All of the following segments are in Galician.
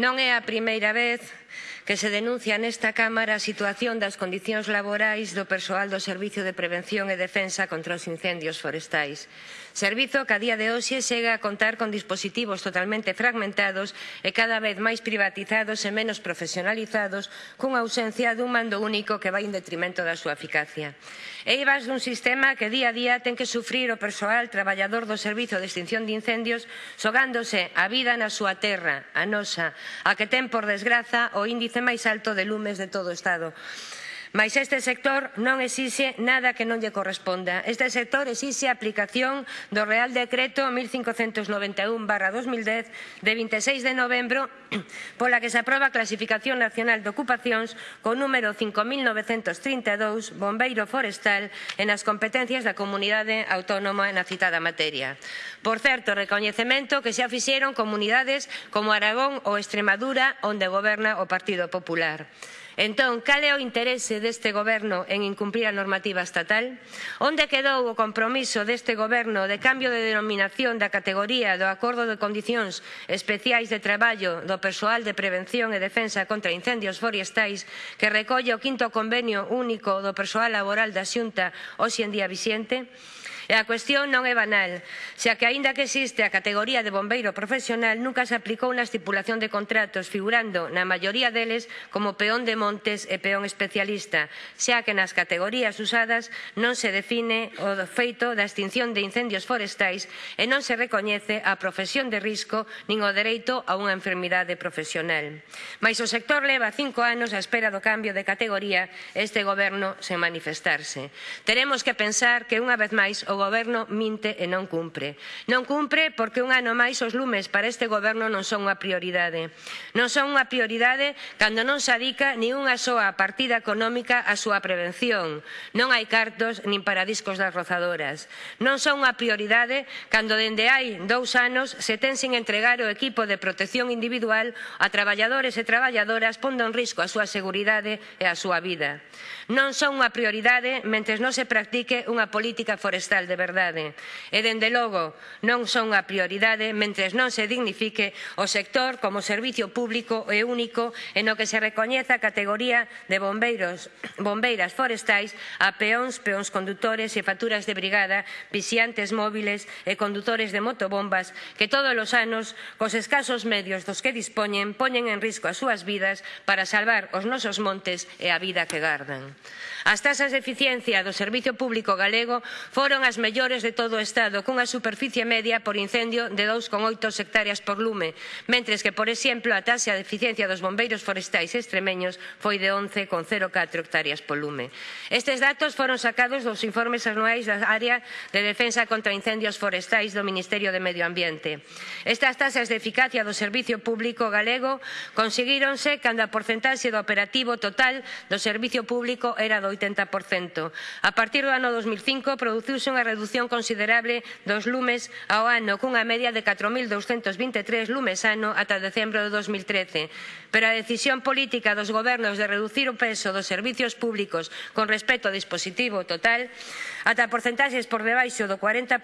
Non é a primeira vez que se denuncia nesta Cámara a situación das condicións laborais do persoal do Servicio de Prevención e Defensa contra os Incendios Forestais. Servizo que a día de hoxe chega a contar con dispositivos totalmente fragmentados e cada vez máis privatizados e menos profesionalizados cunha ausencia dun mando único que vai en detrimento da súa eficacia. Eivas dun sistema que día a día ten que sufrir o persoal traballador do Servizo de Extinción de Incendios xogándose a vida na súa terra, a nosa, a que ten por desgraza o índice índice máis alto de lumes de todo o Estado. Mais este sector non exixe nada que non lle corresponda. Este sector exixe a aplicación do Real Decreto 1591-2010 de 26 de novembro pola que se aproba a Clasificación Nacional de Ocupacións co número 5.932 Bombeiro Forestal en as competencias da Comunidade Autónoma na citada materia. Por certo, recoñecemento que xa fixeron comunidades como Aragón ou Extremadura onde goberna o Partido Popular. Entón, cal é o interese deste goberno en incumprir a normativa estatal? Onde quedou o compromiso deste goberno de cambio de denominación da categoría do Acordo de Condicións Especiais de Traballo do Persoal de Prevención e Defensa contra Incendios Forestais que recolle o quinto convenio único do persoal laboral da Xunta hoxe en día vixente? E a cuestión non é banal, xa que aínda que existe a categoría de bombeiro profesional, nunca se aplicou na estipulación de contratos, figurando na maioría deles como peón de montes e peón especialista, xa que nas categorías usadas non se define o feito da extinción de incendios forestais e non se recoñece a profesión de risco nin o dereito a unha enfermidade profesional. Mais o sector leva cinco anos á espera do cambio de categoría este goberno sen manifestarse. Teremos que pensar que unha vez máis o goberno minte e non cumpre. Non cumpre porque un ano máis os lumes para este goberno non son unha prioridade. Non son unha prioridade cando non se adica nin unha soa partida económica á súa prevención. Non hai cartos nin para discos das rozadoras. Non son unha prioridade cando dende hai dous anos se ten sin entregar o equipo de protección individual a traballadores e traballadoras pondo en risco a súa seguridade e a súa vida. Non son unha prioridade mentres non se practique unha política forestal social de verdade. E, dende logo, non son a prioridade mentres non se dignifique o sector como servicio público e único e no que se recoñeza a categoría de bombeiros, bombeiras forestais a peóns, peóns condutores e facturas de brigada, vixiantes móviles e condutores de motobombas que todos os anos, cos escasos medios dos que dispoñen, poñen en risco as súas vidas para salvar os nosos montes e a vida que gardan. As tasas de eficiencia do Servicio Público Galego foron as das mellores de todo o Estado, cunha superficie media por incendio de 2,8 hectáreas por lume, mentres que, por exemplo, a taxa de eficiencia dos bombeiros forestais extremeños foi de 11,04 hectáreas por lume. Estes datos foron sacados dos informes anuais da área de defensa contra incendios forestais do Ministerio de Medio Ambiente. Estas taxas de eficacia do Servicio Público galego conseguíronse cando a porcentaxe do operativo total do Servicio Público era do 80%. A partir do ano 2005 produciuse unha reducción redución considerable dos lumes ao ano cunha media de 4.223 lumes ano ata decembro de 2013. Pero a decisión política dos gobernos de reducir o peso dos servizos públicos con respecto ao dispositivo total ata porcentaxes por debaixo do 40%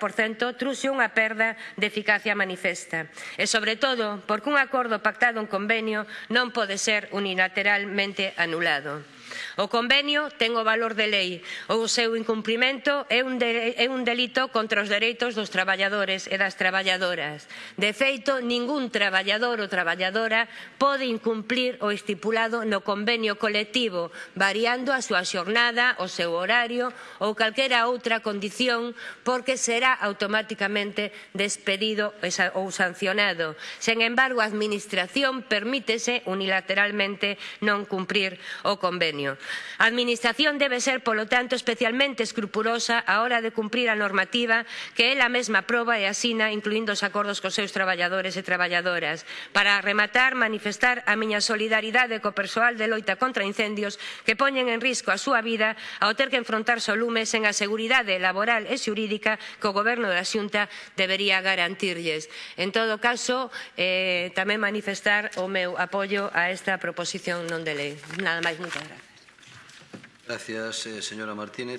truxe unha perda de eficacia manifesta. E, sobre todo, porque un acordo pactado en convenio non pode ser unilateralmente anulado. O convenio ten o valor de lei o seu incumprimento é un, de, é un delito contra os dereitos dos traballadores e das traballadoras. De feito, ningún traballador ou traballadora pode incumplir o estipulado no convenio colectivo, variando a súa xornada, o seu horario ou calquera outra condición, porque será automáticamente despedido ou sancionado. Sen embargo, a Administración permítese unilateralmente non cumprir o convenio. A Administración debe ser, polo tanto, especialmente escrupulosa á hora de cumprir a normativa que ela mesma aproba e asina, incluindo os acordos cos seus traballadores e traballadoras. Para rematar, manifestar a miña solidaridade co persoal de loita contra incendios que poñen en risco a súa vida ao ter que enfrontarse ao lume sen a seguridade laboral e xurídica que o Goberno da Xunta debería garantirlles. En todo caso, eh, tamén manifestar o meu apoio a esta proposición non de lei. Nada máis, moitas gracias. Gracias, eh, señora Martínez.